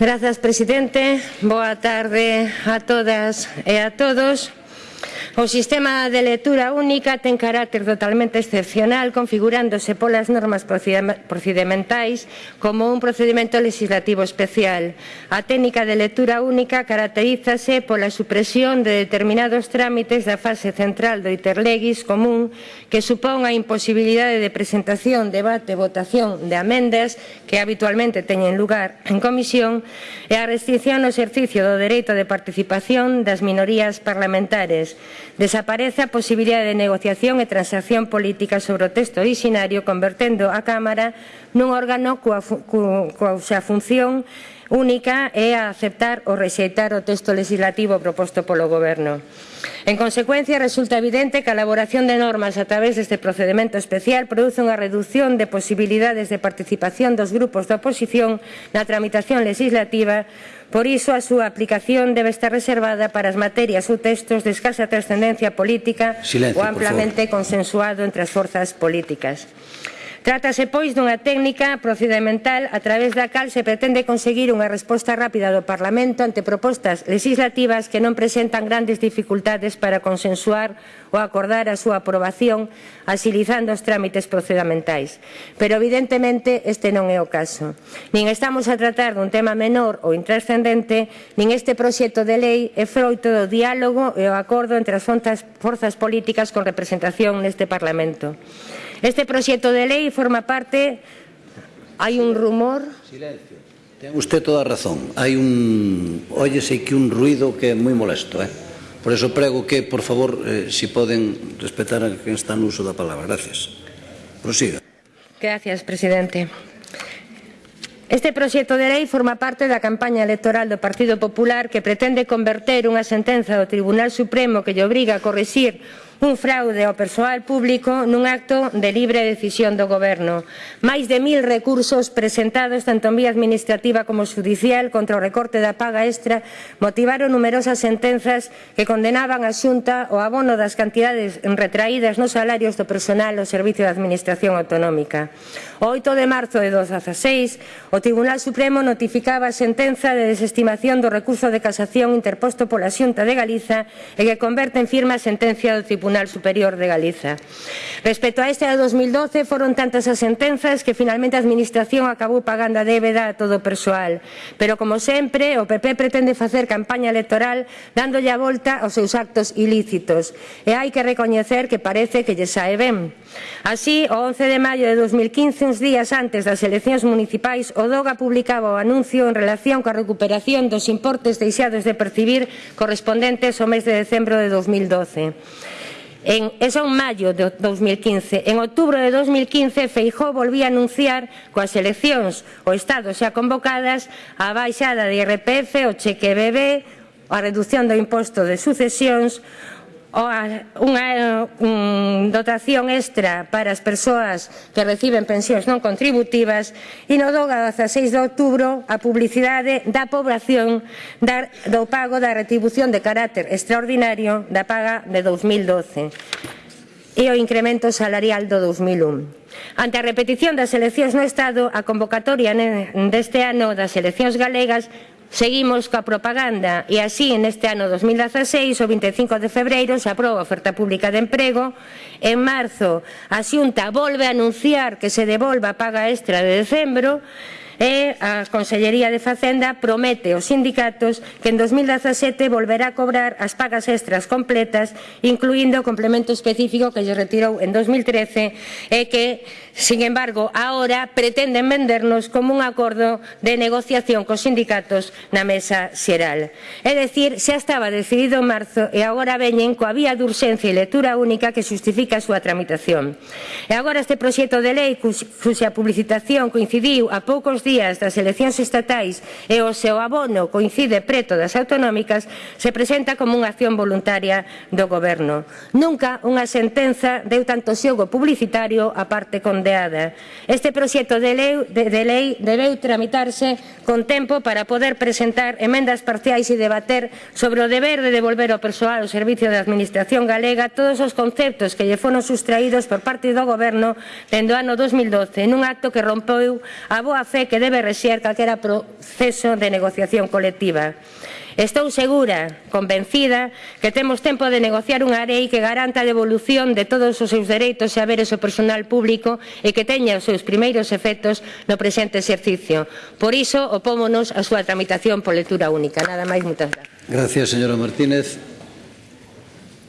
Grazas, presidente. Boa tarde a todas e a todos. O sistema de lectura única ten carácter totalmente excepcional configurándose polas normas procedimentais como un procedimento legislativo especial. A técnica de lectura única caracterízase pola supresión de determinados trámites da fase central do Interlegis común que supón a imposibilidade de presentación, debate, votación de amendas que habitualmente teñen lugar en comisión e a restricción no exercicio do dereito de participación das minorías parlamentares Desaparece a posibilidade de negociación e transacción política sobre o texto originario, convertendo a Cámara nun órgano coa, coa, coa, coa función única é a aceptar ou rexeitar o texto legislativo proposto polo Goberno. En consecuencia, resulta evidente que a elaboración de normas a través deste procedimento especial produce unha reducción de posibilidades de participación dos grupos da oposición na tramitación legislativa Por iso, a súa aplicación debe estar reservada para as materias ou textos de escasa trascendencia política Silencio, ou amplamente consensuado entre as forzas políticas. Trátase, pois, dunha técnica procedimental a través da cal se pretende conseguir unha resposta rápida do Parlamento ante propostas legislativas que non presentan grandes dificultades para consensuar ou acordar a súa aprobación asilizando os trámites procedementais. Pero, evidentemente, este non é o caso. Nin estamos a tratar dun tema menor ou intrascendente, nin este proxecto de lei é froito do diálogo e o acordo entre as forzas políticas con representación neste Parlamento. Este proxecto de lei forma parte... Hai un rumor... Silencio. Ten usted toda a razón. Hai un... Óyese que un ruido que é moi molesto, eh? Por eso prego que, por favor, eh, si poden respetar a quen está no uso da palabra. Gracias. Prosiga. Gracias, presidente. Este proxecto de lei forma parte da campaña electoral do Partido Popular que pretende converter unha sentenza do Tribunal Supremo que lle obriga a corrixir un fraude ao persoal público nun acto de libre decisión do Goberno. Máis de mil recursos presentados tanto en vía administrativa como judicial contra o recorte da paga extra motivaron numerosas sentenzas que condenaban a Xunta o abono das cantidades retraídas nos salarios do personal ao Servicio de Administración Autonómica. O 8 de marzo de 2016, o Tribunal Supremo notificaba a sentenza de desestimación do recurso de casación interposto pola Xunta de Galiza e que converte en firma a sentencia do Tribunal Tribunal Superior de Galiza. Respecto a este de 2012, foron tantas as sentenzas que finalmente a Administración acabou pagando a débeda a todo o persoal. Pero, como sempre, o PP pretende facer campaña electoral dándolle a volta aos seus actos ilícitos. E hai que recoñecer que parece que lle sae ben. Así, o 11 de maio de 2015, uns días antes das eleccións municipais, o DOGA publicaba o anuncio en relación coa recuperación dos importes deixados de percibir correspondentes ao mes de decembro de 2012. En, eso en maio de 2015. En outubro de 2015, Feijó volvía a anunciar coas eleccións o Estado xa convocadas a baixada de IRPF, o cheque bebé, a reducción do imposto de sucesións, unha um, dotación extra para as persoas que reciben pensións non contributivas e no do 16 de outubro a publicidade da población da, do pago da retribución de carácter extraordinario da paga de 2012 e o incremento salarial do 2001. Ante a repetición das eleccións no Estado, a convocatoria deste ano das eleccións galegas Seguimos coa propaganda e así neste ano 2016, o 25 de febreiro, se aproba a oferta pública de emprego. En marzo, a Xunta volve a anunciar que se devolva a paga extra de decembro e a Consellería de Facenda promete aos sindicatos que en 2017 volverá a cobrar as pagas extras completas, incluindo o complemento específico que lle retirou en 2013 e que, sin embargo, agora pretenden vendernos como un acordo de negociación cos sindicatos na mesa xeral. É dicir, xa estaba decidido en marzo e agora veñen coa vía de urxencia e lectura única que xustifica a súa tramitación. E agora este proxecto de lei cuxa publicitación coincidiu a poucos días días das eleccións estatais e o seu abono coincide preto das autonómicas, se presenta como unha acción voluntaria do Goberno. Nunca unha sentenza deu tanto xogo publicitario a parte condeada. Este proxecto de lei, de, de lei debeu tramitarse con tempo para poder presentar emendas parciais e debater sobre o deber de devolver ao persoal ao Servicio de Administración Galega todos os conceptos que lle foron sustraídos por parte do Goberno dende o ano 2012 nun acto que rompeu a boa fe que que debe rexer calquera proceso de negociación colectiva. Estou segura, convencida, que temos tempo de negociar unha lei que garanta a devolución de todos os seus dereitos e haberes ao personal público e que teña os seus primeiros efectos no presente exercicio. Por iso, opómonos a súa tramitación por lectura única. Nada máis, moitas gracias. Gracias, señora Martínez.